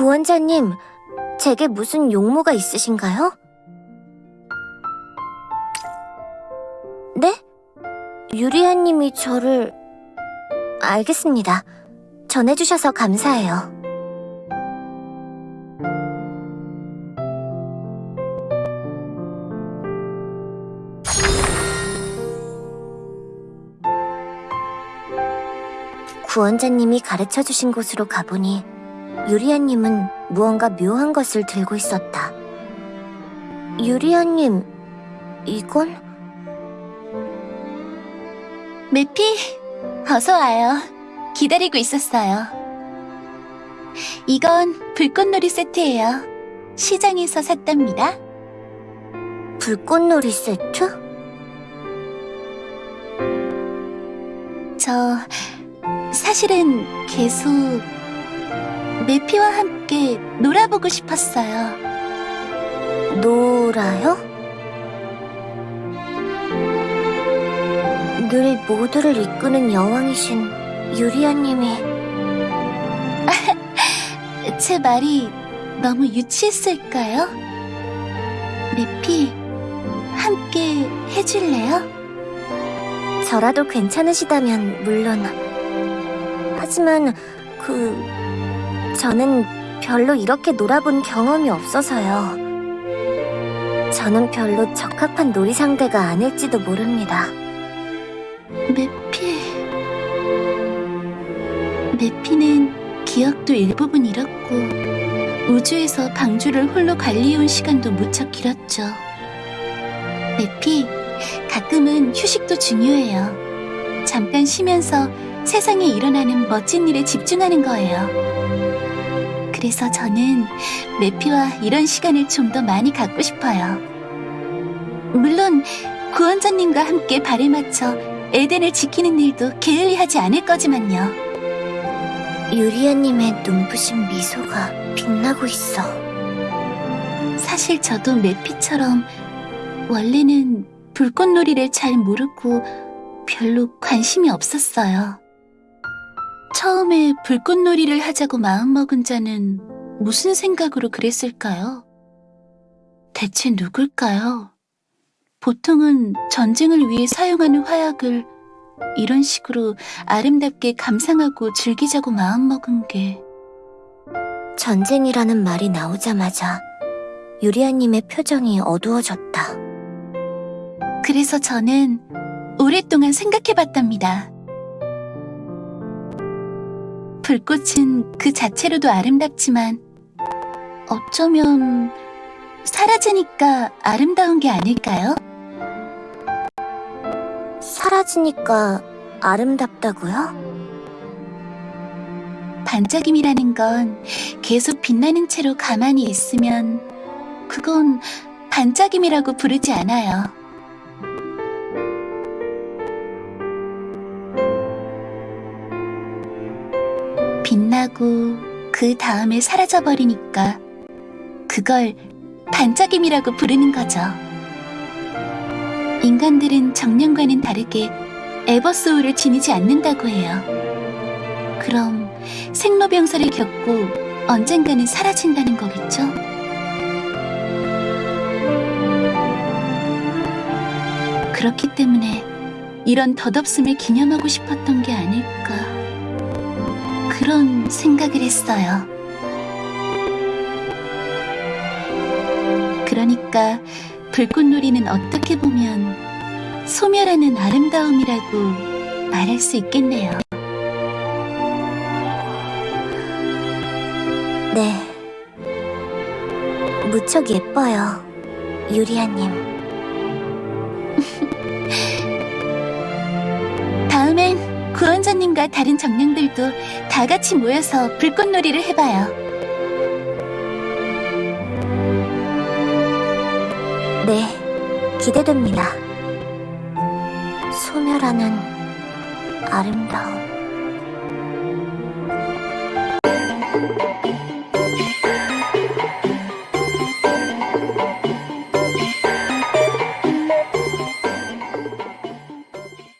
구원자님, 제게 무슨 용모가 있으신가요? 네? 유리아님이 저를... 알겠습니다. 전해주셔서 감사해요. 구원자님이 가르쳐 주신 곳으로 가보니 유리아님은 무언가 묘한 것을 들고 있었다. 유리아님, 이건? 매피, 어서 와요. 기다리고 있었어요. 이건 불꽃놀이 세트예요. 시장에서 샀답니다. 불꽃놀이 세트? 저 사실은 계속 매피와 함께 놀아보고 싶었어요. 놀아요? 늘 모두를 이끄는 여왕이신 유리아님이 제 말이 너무 유치했을까요? 매피, 함께 해줄래요? 저라도 괜찮으시다면 물론 하지만 그 저는 별로 이렇게 놀아본 경험이 없어서요. 저는 별로 적합한 놀이 상대가 아닐지도 모릅니다. 매피. 매피는 기억도 일부분 잃었고, 우주에서 방주를 홀로 관리해온 시간도 무척 길었죠. 매피, 가끔은 휴식도 중요해요. 잠깐 쉬면서 세상에 일어나는 멋진 일에 집중하는 거예요. 그래서 저는 매피와 이런 시간을 좀 더 많이 갖고 싶어요. 물론, 구원자님과 함께 발에 맞춰 에덴을 지키는 일도 게을리하지 않을 거지만요. 유리아님의 눈부신 미소가 빛나고 있어. 사실 저도 매피처럼 원래는 불꽃놀이를 잘 모르고 별로 관심이 없었어요. 처음에 불꽃놀이를 하자고 마음먹은 자는 무슨 생각으로 그랬을까요? 대체 누굴까요? 보통은 전쟁을 위해 사용하는 화약을 이런 식으로 아름답게 감상하고 즐기자고 마음먹은 게 전쟁이라는 말이 나오자마자 유리아님의 표정이 어두워졌다. 그래서 저는 오랫동안 생각해봤답니다. 불꽃은 그 자체로도 아름답지만 어쩌면 사라지니까 아름다운 게 아닐까요? 사라지니까 아름답다고요? 반짝임이라는 건 계속 빛나는 채로 가만히 있으면 그건 반짝임이라고 부르지 않아요. 빛나고 그 다음에 사라져버리니까 그걸 반짝임이라고 부르는 거죠. 인간들은 정령과는 다르게 에버소울을 지니지 않는다고 해요. 그럼 생로병사를 겪고 언젠가는 사라진다는 거겠죠? 그렇기 때문에 이런 덧없음을 기념하고 싶었던 게 아닐까 그런 생각을 했어요. 그러니까 불꽃놀이는 어떻게 보면 소멸하는 아름다움이라고 말할 수 있겠네요. 네. 무척 예뻐요. 유리아님. 구원자님과 다른 정령들도 다 같이 모여서 불꽃놀이를 해봐요. 네. 기대됩니다. 소멸하는 아름다움.